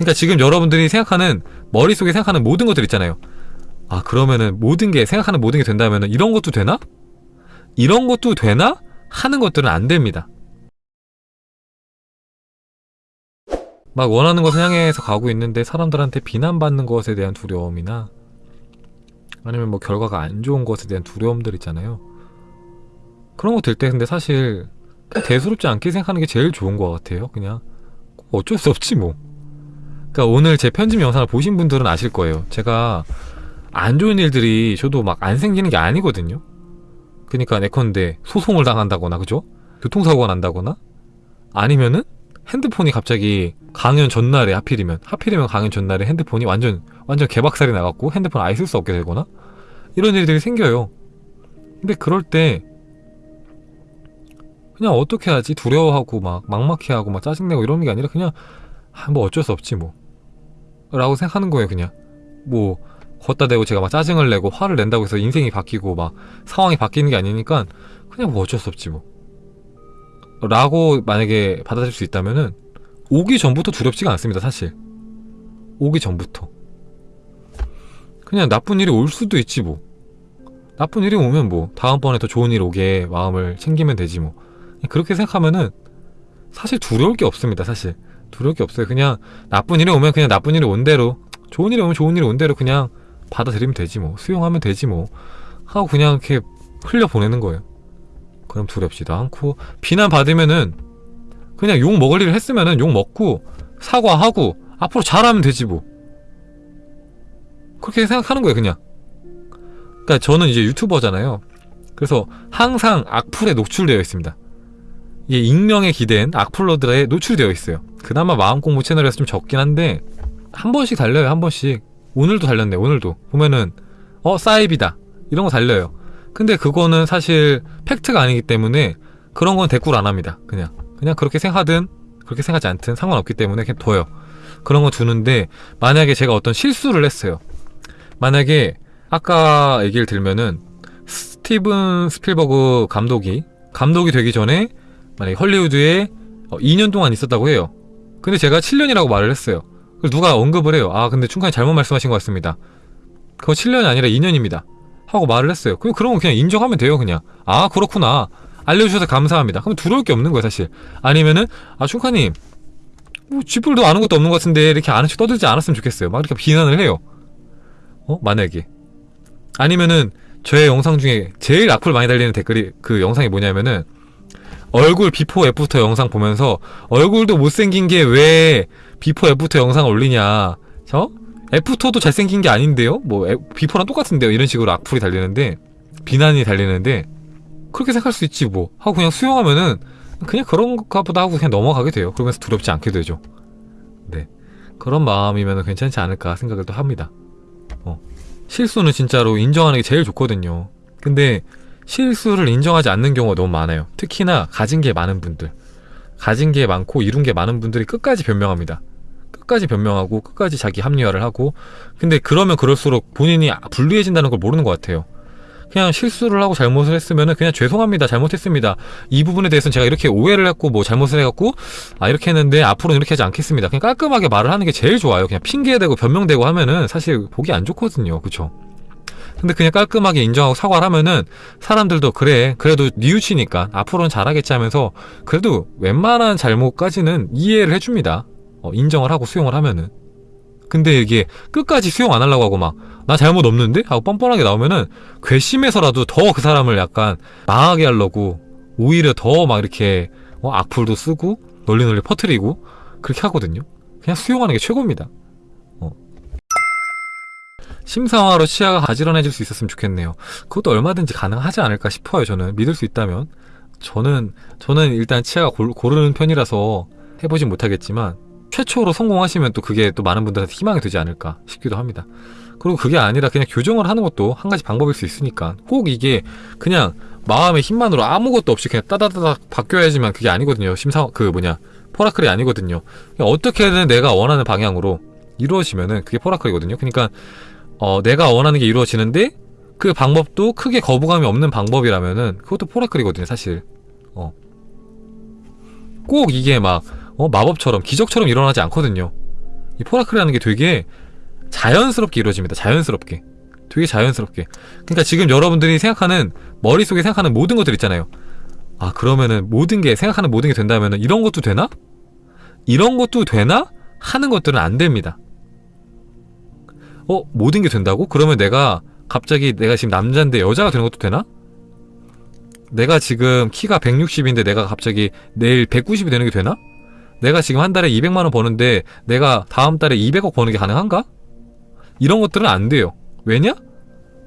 그러니까 지금 여러분들이 생각하는 머릿속에 생각하는 모든 것들 있잖아요. 아 그러면은 모든 게 생각하는 모든 게 된다면은 이런 것도 되나? 이런 것도 되나? 하는 것들은 안 됩니다. 막 원하는 것을 향해서 가고 있는데 사람들한테 비난받는 것에 대한 두려움이나 아니면 뭐 결과가 안 좋은 것에 대한 두려움들 있잖아요. 그런 거 들 때 근데 사실 대수롭지 않게 생각하는 게 제일 좋은 것 같아요. 그냥 어쩔 수 없지 뭐 그러니까 오늘 제 편집 영상을 보신 분들은 아실 거예요. 제가 안 좋은 일들이 저도 막 안 생기는 게 아니거든요. 그니까 내컨대 소송을 당한다거나 그죠? 교통사고가 난다거나 아니면은 핸드폰이 갑자기 강연 전날에 하필이면 하필이면 강연 전날에 핸드폰이 완전 완전 개박살이 나갖고 핸드폰 아예 쓸 수 없게 되거나 이런 일들이 생겨요. 근데 그럴 때 그냥 어떻게 하지? 두려워하고 막 막막해하고 막 짜증내고 이러는 게 아니라 그냥 아, 뭐 어쩔 수 없지 뭐 라고 생각하는 거예요 그냥. 뭐 걷다 대고 제가 막 짜증을 내고 화를 낸다고 해서 인생이 바뀌고 막 상황이 바뀌는 게 아니니까 그냥 뭐 어쩔 수 없지 뭐. 라고 만약에 받아들일 수 있다면은 오기 전부터 두렵지가 않습니다 사실. 오기 전부터. 그냥 나쁜 일이 올 수도 있지 뭐. 나쁜 일이 오면 뭐 다음번에 더 좋은 일 오게 마음을 챙기면 되지 뭐. 그렇게 생각하면은 사실 두려울 게 없습니다 사실. 두려울 게 없어요. 그냥 나쁜 일이 오면 그냥 나쁜 일이 온 대로 좋은 일이 오면 좋은 일이 온 대로 그냥 받아들이면 되지 뭐. 수용하면 되지 뭐. 하고 그냥 이렇게 흘려보내는 거예요. 그럼 두렵지도 않고. 비난받으면은 그냥 욕 먹을 일을 했으면은 욕 먹고 사과하고 앞으로 잘하면 되지 뭐. 그렇게 생각하는 거예요 그냥. 그러니까 저는 이제 유튜버잖아요. 그래서 항상 악플에 노출되어 있습니다 익명에 기댄 악플러들에 노출되어 있어요. 그나마 마음공부 채널에서 좀 적긴 한데 한 번씩 달려요 한 번씩. 오늘도 달렸네 오늘도. 보면은 어 사입이다. 이런 거 달려요. 근데 그거는 사실 팩트가 아니기 때문에 그런 건 대꾸를 안 합니다 그냥. 그냥 그렇게 생각하든 그렇게 생각하지 않든 상관없기 때문에 그냥 둬요. 그런 거 두는데 만약에 제가 어떤 실수를 했어요. 만약에 아까 얘기를 들면은 스티븐 스필버그 감독이 감독이 되기 전에 만약에 헐리우드에 2년 동안 있었다고 해요. 근데 제가 7년이라고 말을 했어요. 누가 언급을 해요. 아 근데 충분히 잘못 말씀하신 것 같습니다. 그거 7년이 아니라 2년입니다. 하고 말을 했어요. 그럼 그런 거 그냥 인정하면 돼요 그냥. 아 그렇구나. 알려주셔서 감사합니다. 그럼 두려울 게 없는 거예요 사실. 아니면은 아 충카님 뭐 쥐뿔도 아는 것도 없는 것 같은데 이렇게 아는 척 떠들지 않았으면 좋겠어요. 막 이렇게 비난을 해요. 어? 만약에. 아니면은 저의 영상 중에 제일 악플 많이 달리는 댓글이 그 영상이 뭐냐면은 얼굴 before after 영상 보면서 얼굴도 못생긴 게 왜 before after 영상을 올리냐 저? 애프터도 잘생긴 게 아닌데요? 뭐 애, 비포랑 똑같은데요? 이런 식으로 악플이 달리는데 비난이 달리는데 그렇게 생각할 수 있지 뭐 하고 그냥 수용하면은 그냥 그런가 보다 하고 그냥 넘어가게 돼요 그러면서 두렵지 않게 되죠 네 그런 마음이면 괜찮지 않을까 생각을 또 합니다 어. 실수는 진짜로 인정하는 게 제일 좋거든요 근데 실수를 인정하지 않는 경우가 너무 많아요. 특히나 가진 게 많은 분들. 가진 게 많고 이룬 게 많은 분들이 끝까지 변명합니다. 끝까지 변명하고 끝까지 자기 합리화를 하고. 근데 그러면 그럴수록 본인이 불리해진다는 걸 모르는 것 같아요. 그냥 실수를 하고 잘못을 했으면은 그냥 죄송합니다 잘못했습니다. 이 부분에 대해서는 제가 이렇게 오해를 했고 뭐 잘못을 해갖고 아 이렇게 했는데 앞으로는 이렇게 하지 않겠습니다. 그냥 깔끔하게 말을 하는 게 제일 좋아요. 그냥 핑계대고 변명되고 하면은 사실 보기 안 좋거든요. 그쵸 근데 그냥 깔끔하게 인정하고 사과를 하면은 사람들도 그래 그래도 뉘우치니까 앞으로는 잘하겠지 하면서 그래도 웬만한 잘못까지는 이해를 해줍니다 어, 인정을 하고 수용을 하면은 근데 이게 끝까지 수용 안 하려고 하고 막 나 잘못 없는데? 하고 뻔뻔하게 나오면은 괘씸해서라도 더 그 사람을 약간 망하게 하려고 오히려 더 막 이렇게 어, 악플도 쓰고 널리 널리 퍼뜨리고 그렇게 하거든요 그냥 수용하는 게 최고입니다 어. 심상화로 치아가 가지런해질 수 있었으면 좋겠네요. 그것도 얼마든지 가능하지 않을까 싶어요 저는. 믿을 수 있다면. 저는 저는 일단 치아가 골, 고르는 편이라서 해보진 못하겠지만 최초로 성공하시면 또 그게 또 많은 분들한테 희망이 되지 않을까 싶기도 합니다. 그리고 그게 아니라 그냥 교정을 하는 것도 한 가지 방법일 수 있으니까 꼭 이게 그냥 마음의 힘만으로 아무것도 없이 그냥 따다다닥 바뀌어야지만 그게 아니거든요. 심사 그 뭐냐 포라클이 아니거든요. 어떻게든 내가 원하는 방향으로 이루어지면은 그게 포라클이거든요. 그러니까 어 내가 원하는 게 이루어지는데 그 방법도 크게 거부감이 없는 방법이라면은 그것도 포라클이거든요 사실 어. 꼭 이게 막 어, 마법처럼 기적처럼 일어나지 않거든요 이 포라클이라는 게 되게 자연스럽게 이루어집니다. 자연스럽게. 되게 자연스럽게. 그러니까 지금 여러분들이 생각하는 머릿속에 생각하는 모든 것들 있잖아요. 아, 그러면은 모든 게 생각하는 모든 게 된다면은 이런 것도 되나? 이런 것도 되나? 하는 것들은 안 됩니다. 어, 모든 게 된다고? 그러면 내가 갑자기 내가 지금 남자인데 여자가 되는 것도 되나? 내가 지금 키가 160인데 내가 갑자기 내일 190이 되는 게 되나? 내가 지금 한 달에 200만 원 버는데 내가 다음 달에 200억 버는 게 가능한가? 이런 것들은 안 돼요. 왜냐?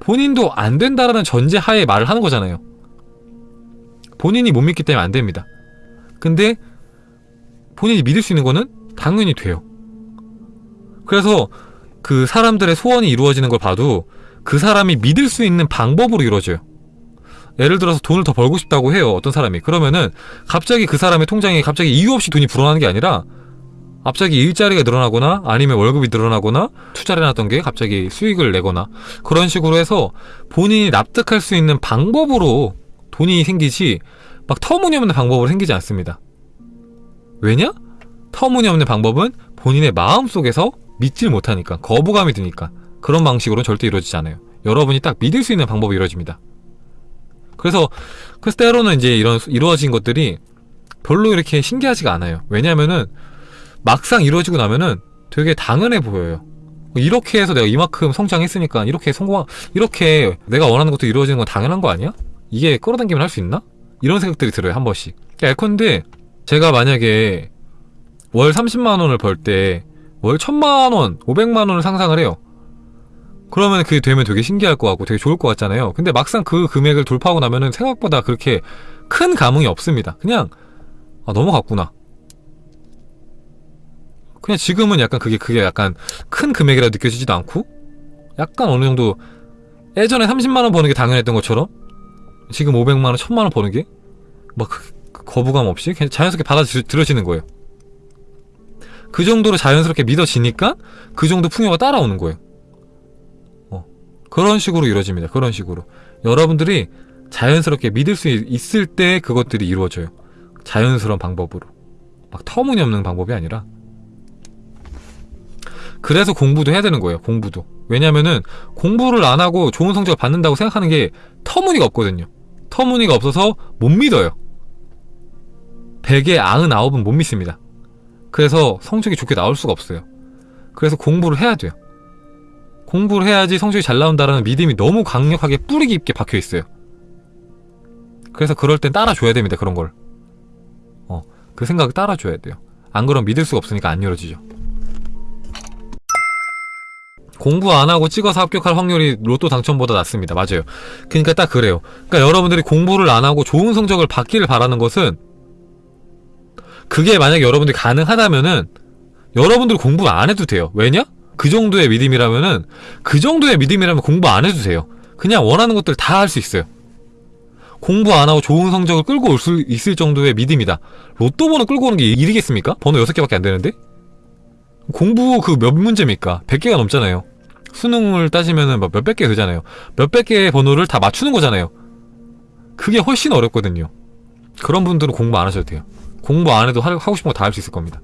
본인도 안 된다라는 전제 하에 말을 하는 거잖아요. 본인이 못 믿기 때문에 안 됩니다. 근데 본인이 믿을 수 있는 거는 당연히 돼요. 그래서 그 사람들의 소원이 이루어지는 걸 봐도 그 사람이 믿을 수 있는 방법으로 이루어져요. 예를 들어서 돈을 더 벌고 싶다고 해요. 어떤 사람이. 그러면은 갑자기 그 사람의 통장에 갑자기 이유 없이 돈이 불어나는 게 아니라 갑자기 일자리가 늘어나거나 아니면 월급이 늘어나거나 투자를 해놨던 게 갑자기 수익을 내거나 그런 식으로 해서 본인이 납득할 수 있는 방법으로 돈이 생기지 막 터무니없는 방법으로 생기지 않습니다. 왜냐? 터무니없는 방법은 본인의 마음 속에서 믿질 못하니까 거부감이 드니까 그런 방식으로는 절대 이루어지지 않아요. 여러분이 딱 믿을 수 있는 방법이 이루어집니다. 그래서 그래서 때로는 이제 이런 이루어진 것들이 별로 이렇게 신기하지가 않아요. 왜냐면은 막상 이루어지고 나면은 되게 당연해 보여요. 이렇게 해서 내가 이만큼 성장했으니까 이렇게 성공 이렇게 내가 원하는 것도 이루어지는 건 당연한 거 아니야? 이게 끌어당기면 할 수 있나? 이런 생각들이 들어요 한 번씩. 예컨대 제가 만약에 월 30만 원을 벌 때 월 1000만 원, 500만 원을 상상을 해요. 그러면 그게 되면 되게 신기할 것 같고 되게 좋을 것 같잖아요. 근데 막상 그 금액을 돌파하고 나면은 생각보다 그렇게 큰 감흥이 없습니다. 그냥 아 넘어갔구나. 그냥 지금은 약간 그게 그게 약간 큰 금액이라 느껴지지도 않고 약간 어느 정도 예전에 30만 원 버는 게 당연했던 것처럼 지금 500만 원, 1000만 원 버는 게 막 거부감 없이 그냥 자연스럽게 받아들여지는 거예요. 그 정도로 자연스럽게 믿어지니까 그 정도 풍요가 따라오는 거예요. 어. 그런 식으로 이루어집니다. 그런 식으로. 여러분들이 자연스럽게 믿을 수 있- 있을 때 그것들이 이루어져요. 자연스러운 방법으로. 막 터무니없는 방법이 아니라. 그래서 공부도 해야 되는 거예요. 공부도. 왜냐면은 공부를 안 하고 좋은 성적을 받는다고 생각하는 게 터무니가 없거든요. 터무니가 없어서 못 믿어요. 100에 99은 못 믿습니다. 그래서 성적이 좋게 나올 수가 없어요. 그래서 공부를 해야 돼요. 공부를 해야지 성적이 잘 나온다라는 믿음이 너무 강력하게 뿌리 깊게 박혀 있어요. 그래서 그럴 땐 따라줘야 됩니다. 그런 걸. 어, 그 생각을 따라줘야 돼요. 안 그러면 믿을 수가 없으니까 안 이루어지죠. 공부 안 하고 찍어서 합격할 확률이 로또 당첨보다 낮습니다. 맞아요. 그러니까 딱 그래요. 그러니까 여러분들이 공부를 안 하고 좋은 성적을 받기를 바라는 것은 그게 만약에 여러분들이 가능하다면은 여러분들 공부 안 해도 돼요. 왜냐? 그 정도의 믿음이라면은 그 정도의 믿음이라면 공부 안 해도 돼요. 그냥 원하는 것들 다 할 수 있어요. 공부 안 하고 좋은 성적을 끌고 올 수 있을 정도의 믿음이다. 로또 번호 끌고 오는 게 일이겠습니까? 번호 6개밖에 안 되는데? 공부 그 몇 문제입니까? 100개가 넘잖아요. 수능을 따지면은 막 몇백 개 되잖아요. 몇백 개의 번호를 다 맞추는 거잖아요. 그게 훨씬 어렵거든요. 그런 분들은 공부 안 하셔도 돼요. 공부 안 해도 하- 하고 싶은 거 다 할 수 있을 겁니다.